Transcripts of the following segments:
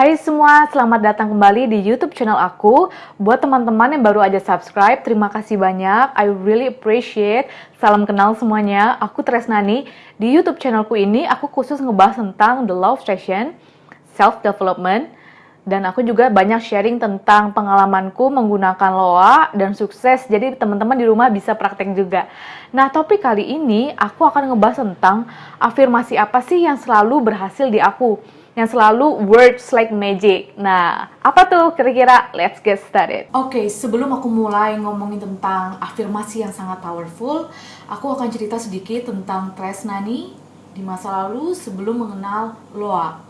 Hai semua, selamat datang kembali di YouTube channel aku. Buat teman-teman yang baru aja subscribe, terima kasih banyak. I really appreciate. Salam kenal semuanya. Aku Tresnani. Di YouTube channelku ini, aku khusus ngebahas tentang the love session, self-development, dan aku juga banyak sharing tentang pengalamanku menggunakan LOA dan sukses. Jadi teman-teman di rumah bisa praktek juga. Nah, topik kali ini aku akan ngebahas tentang afirmasi apa sih yang selalu berhasil di aku yang selalu words like magic. Nah, apa tuh kira-kira? Let's get started. Oke, okay, sebelum aku mulai ngomongin tentang afirmasi yang sangat powerful, aku akan cerita sedikit tentang Tresnani di masa lalu sebelum mengenal Loa.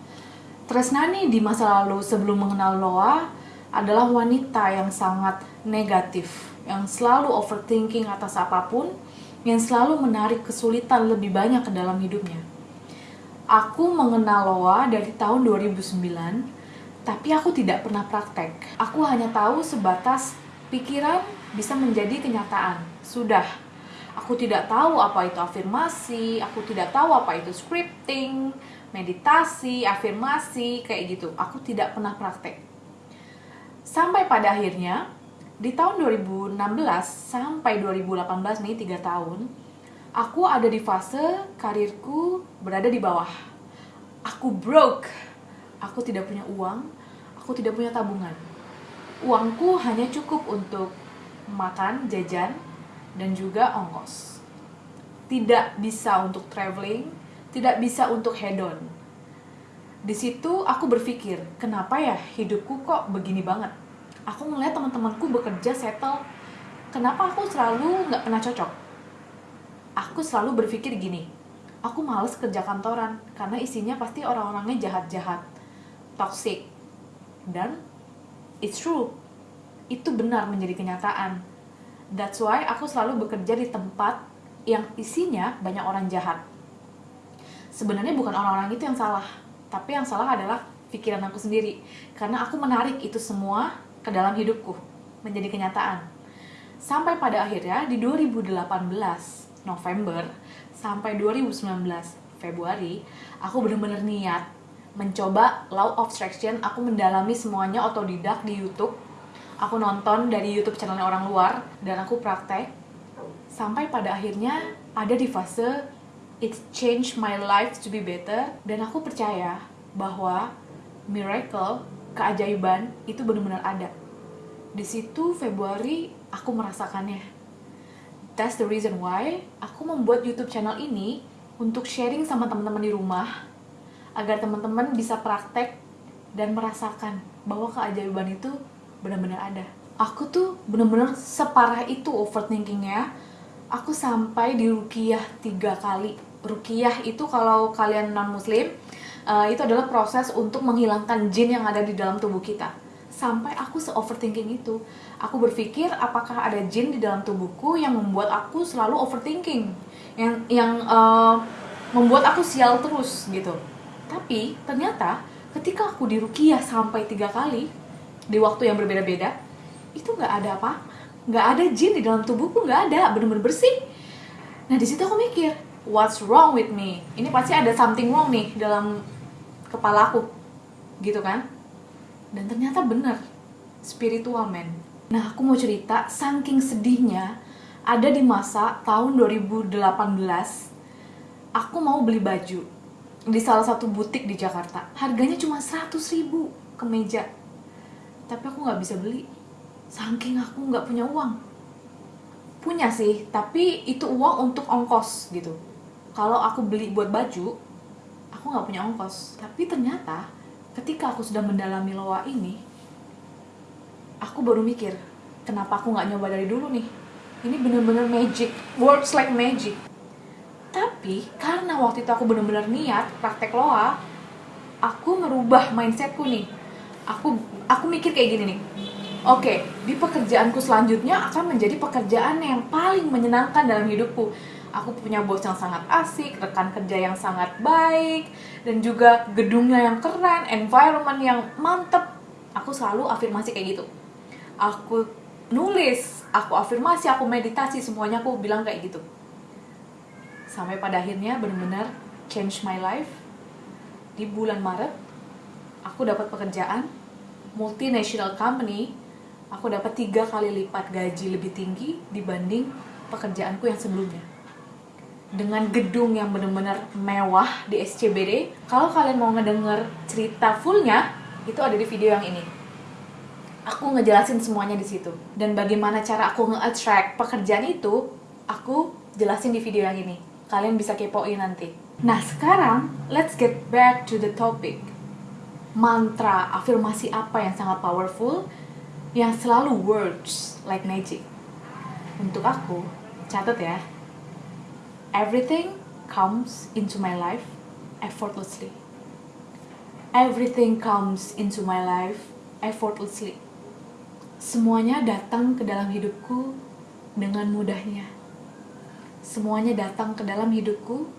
Tresnani di masa lalu sebelum mengenal Loa adalah wanita yang sangat negatif, yang selalu overthinking atas apa pun, yang selalu menarik kesulitan lebih banyak ke dalam hidupnya Aku mengenal Loa dari tahun 2009, tapi aku tidak pernah praktek. Aku hanya tahu sebatas pikiran bisa menjadi kenyataan. Sudah. Aku tidak tahu apa itu afirmasi, aku tidak tahu apa itu scripting, meditasi, afirmasi, kayak gitu. Aku tidak pernah praktek. Sampai pada akhirnya, di tahun 2016 sampai 2018 nih, 3 tahun, aku ada di fase karirku berada di bawah. Aku broke. Aku tidak punya uang, aku tidak punya tabungan. Uangku hanya cukup untuk makan, jajan, dan juga ongkos. Tidak bisa untuk traveling, tidak bisa untuk hedon. Di situ aku berpikir, kenapa ya hidupku kok begini banget? Aku ngeliat teman-temanku bekerja settle, kenapa aku selalu nggak pernah cocok? Aku selalu berpikir gini, aku males kerja kantoran karena isinya pasti orang-orangnya jahat-jahat, toxic. Dan it's true, itu benar menjadi kenyataan. That's why aku selalu bekerja di tempat yang isinya banyak orang jahat. Sebenarnya bukan orang-orang itu yang salah, tapi yang salah adalah pikiran aku sendiri. Karena aku menarik itu semua ke dalam hidupku, menjadi kenyataan. Sampai pada akhirnya di 2018, November sampai 2019 Februari, aku benar-benar niat mencoba Law of Attraction. Aku mendalami semuanya otodidak di YouTube. Aku nonton dari YouTube channelnya orang luar dan aku praktek sampai pada akhirnya ada di fase it changed my life to be better dan aku percaya bahwa miracle, keajaiban itu benar-benar ada. Di situ Februari aku merasakannya That's the reason why aku membuat YouTube channel ini untuk sharing sama teman-teman di rumah agar teman-teman bisa praktek dan merasakan bahwa keajaiban itu benar-benar ada. Aku tuh benar-benar separah itu overthinkingnya. Aku sampai di rukiah tiga kali. Rukiah itu kalau kalian non muslim uh, itu adalah proses untuk menghilangkan jin yang ada di dalam tubuh kita sampai aku se-overthinking itu. Aku berpikir apakah ada jin di dalam tubuhku yang membuat aku selalu overthinking, yang yang uh, membuat aku sial terus gitu. Tapi ternyata ketika aku dirukiah sampai tiga kali di waktu yang berbeda-beda, itu nggak ada apa, nggak ada jin di dalam tubuhku, nggak ada, bener-bener bersih. Nah di situ aku mikir, what's wrong with me? Ini pasti ada something wrong nih dalam kepalaku, gitu kan? Dan ternyata bener spiritual men. Nah aku mau cerita saking sedihnya ada di masa tahun 2018 aku mau beli baju di salah satu butik di Jakarta. Harganya cuma 100 ribu kemeja tapi aku nggak bisa beli. Saking aku nggak punya uang. Punya sih tapi itu uang untuk ongkos gitu. Kalau aku beli buat baju aku nggak punya ongkos. Tapi ternyata ketika aku sudah mendalami loa ini aku baru mikir kenapa aku nggak nyoba dari dulu nih? Ini bener-bener magic works like magic. Tapi karena waktu itu aku bener-bener niat praktek loa aku merubah mindsetku nih. Aku aku mikir kayak gini nih. Oke di pekerjaanku selanjutnya akan menjadi pekerjaan yang paling menyenangkan dalam hidupku aku punya bos yang sangat asik, rekan kerja yang sangat baik, dan juga gedungnya yang keren, environment yang mantep. Aku selalu afirmasi kayak gitu. Aku nulis, aku afirmasi, aku meditasi, semuanya aku bilang kayak gitu. Sampai pada akhirnya benar-benar change my life di bulan Maret aku dapat pekerjaan multinational company, aku dapat tiga kali lipat gaji lebih tinggi dibanding pekerjaanku yang sebelumnya. Dengan gedung yang benar-benar mewah di SCBD, kalau kalian mau ngedenger cerita fullnya, itu ada di video yang ini. Aku ngejelasin semuanya di situ. Dan bagaimana cara aku nge-attract pekerjaan itu, aku jelasin di video yang ini. Kalian bisa kepoin nanti. Nah, sekarang let's get back to the topic mantra afirmasi apa yang sangat powerful yang selalu works like magic. Untuk aku, catat ya. Everything comes into my life effortlessly. Everything comes into my life effortlessly. Semuanya datang ke dalam hidupku dengan mudahnya. Semuanya datang ke dalam hidupku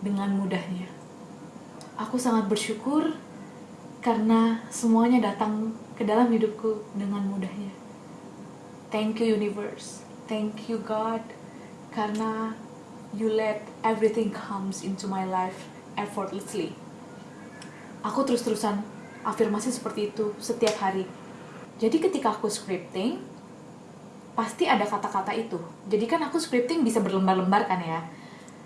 dengan mudahnya. Aku sangat bersyukur karena semuanya datang ke dalam hidupku dengan mudahnya. Thank you universe, thank you God, karena you let everything comes into my life effortlessly. Aku terus-terusan afirmasi seperti itu setiap hari. Jadi ketika aku scripting, pasti ada kata-kata itu. Jadi kan aku scripting bisa berlembar-lembar kan ya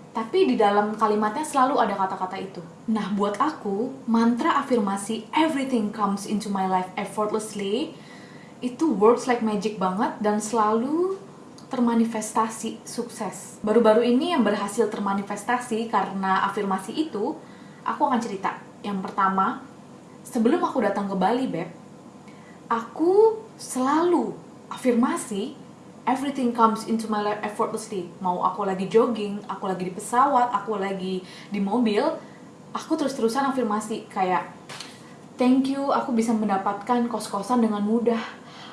tapi di dalam kalimatnya selalu ada kata-kata itu. Nah, buat aku, mantra afirmasi everything comes into my life effortlessly itu works like magic banget dan selalu termanifestasi sukses. Baru-baru ini yang berhasil termanifestasi karena afirmasi itu, aku akan cerita. Yang pertama, sebelum aku datang ke Bali, Beb, aku selalu afirmasi everything comes into my life effortlessly. Mau aku lagi jogging, aku lagi di pesawat, aku lagi di mobil, aku terus-terusan afirmasi kayak thank you, aku bisa mendapatkan kos-kosan dengan mudah.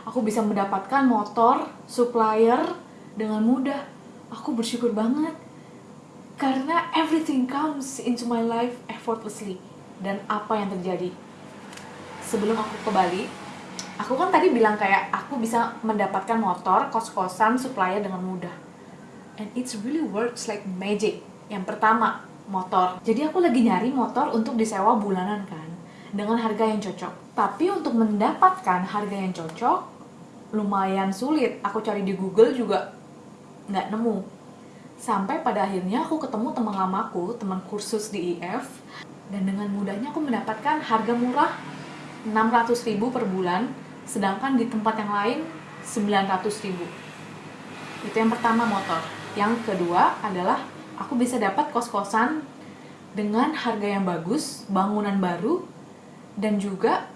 Aku bisa mendapatkan motor, supplier dengan mudah. Aku bersyukur banget karena everything comes into my life effortlessly. Dan apa yang terjadi? Sebelum aku ke Bali, aku kan tadi bilang kayak aku bisa mendapatkan motor kos-kosan supplier dengan mudah and it's really works like magic yang pertama motor jadi aku lagi nyari motor untuk disewa bulanan kan dengan harga yang cocok tapi untuk mendapatkan harga yang cocok lumayan sulit aku cari di Google juga nggak nemu. Sampai pada akhirnya aku ketemu teman lamaku teman kursus di IF dan dengan mudahnya aku mendapatkan harga murah 600 ribu per bulan sedangkan di tempat yang lain 900 ribu. Itu yang pertama motor. Yang kedua adalah aku bisa dapat kos-kosan dengan harga yang bagus bangunan baru dan juga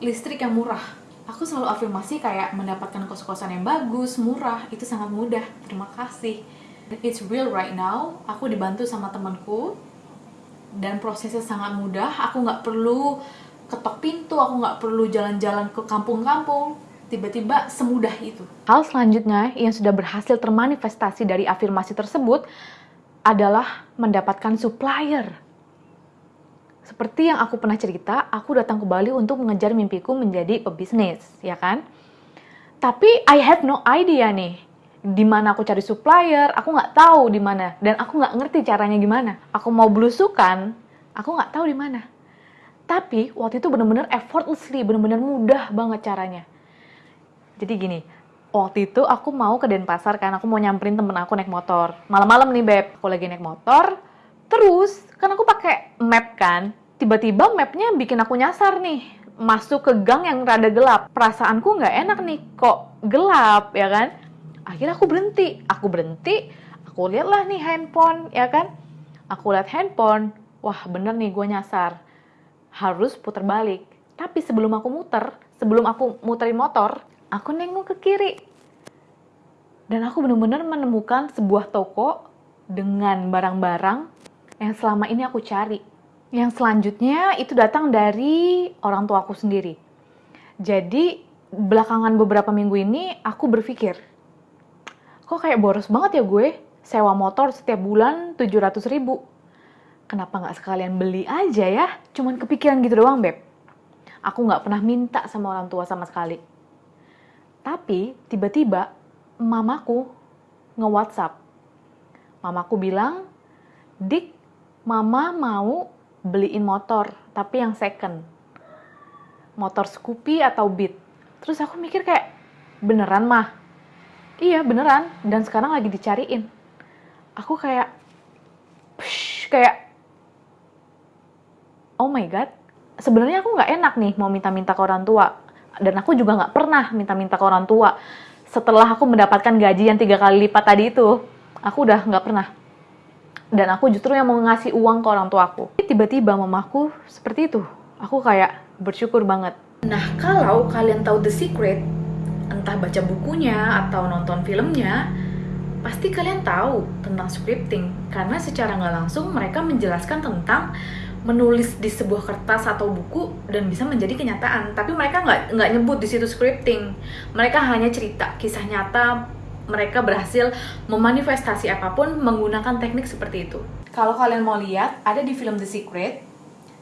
listrik yang murah aku selalu afirmasi kayak mendapatkan kos-kosan yang bagus murah itu sangat mudah terima kasih it's real right now aku dibantu sama temanku dan prosesnya sangat mudah aku nggak perlu ketok pintu, aku nggak perlu jalan-jalan ke kampung-kampung. Tiba-tiba semudah itu. Hal selanjutnya yang sudah berhasil termanifestasi dari afirmasi tersebut adalah mendapatkan supplier. Seperti yang aku pernah cerita, aku datang ke Bali untuk mengejar mimpiku menjadi pebisnis, ya kan? Tapi I have no idea nih, di mana aku cari supplier, aku nggak tahu di mana, dan aku nggak ngerti caranya gimana. Aku mau belusukan, aku nggak tahu di mana. Tapi waktu itu bener-bener effortlessly, bener-bener mudah banget caranya. Jadi gini, waktu itu aku mau ke Denpasar kan, aku mau nyamperin temen aku naik motor. Malam-malam nih beb, aku lagi naik motor. Terus, kan aku pakai map kan, tiba-tiba mapnya bikin aku nyasar nih, masuk ke gang yang rada gelap. Perasaanku nggak enak nih, kok gelap ya kan? Akhirnya aku berhenti, aku berhenti, aku lihatlah nih handphone ya kan? Aku lihat handphone, wah bener nih gue nyasar harus putar balik. Tapi sebelum aku muter, sebelum aku muterin motor, aku nengok ke kiri. Dan aku benar-benar menemukan sebuah toko dengan barang-barang yang selama ini aku cari. Yang selanjutnya itu datang dari orang tua aku sendiri. Jadi belakangan beberapa minggu ini aku berpikir, kok kayak boros banget ya gue sewa motor setiap bulan 700 ribu kenapa nggak sekalian beli aja ya? Cuman kepikiran gitu doang, Beb. Aku nggak pernah minta sama orang tua sama sekali. Tapi tiba-tiba mamaku nge-WhatsApp. Mamaku bilang, Dik, mama mau beliin motor, tapi yang second. motor Scoopy atau Beat. Terus aku mikir kayak, beneran mah? Iya beneran, dan sekarang lagi dicariin. Aku kayak, psh, kayak, oh my god, sebenarnya aku nggak enak nih mau minta-minta ke orang tua. Dan aku juga nggak pernah minta-minta ke orang tua. Setelah aku mendapatkan gaji yang tiga kali lipat tadi itu, aku udah nggak pernah. Dan aku justru yang mau ngasih uang ke orang tua aku. Tiba-tiba mamaku seperti itu. Aku kayak bersyukur banget. Nah, kalau kalian tahu The Secret, entah baca bukunya atau nonton filmnya, pasti kalian tahu tentang scripting. Karena secara nggak langsung mereka menjelaskan tentang menulis di sebuah kertas atau buku dan bisa menjadi kenyataan. Tapi mereka nggak nggak nyebut di situ scripting. Mereka hanya cerita kisah nyata mereka berhasil memanifestasi apa pun menggunakan teknik seperti itu. Kalau kalian mau lihat, ada di film The Secret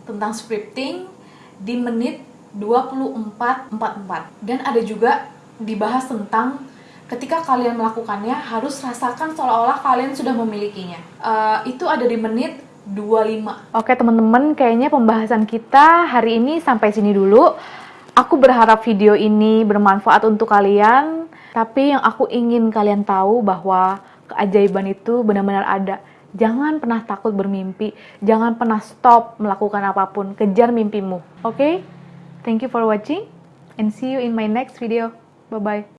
tentang scripting di menit 24.44 dan ada juga dibahas tentang ketika kalian melakukannya harus rasakan seolah-olah kalian sudah memilikinya. Uh, itu ada di menit 25. Oke teman-teman, kayaknya pembahasan kita hari ini sampai sini dulu. Aku berharap video ini bermanfaat untuk kalian, tapi yang aku ingin kalian tahu bahwa keajaiban itu benar-benar ada. Jangan pernah takut bermimpi, jangan pernah stop melakukan apa pun, kejar mimpimu. Oke? Okay? Thank you for watching and see you in my next video. Bye-bye.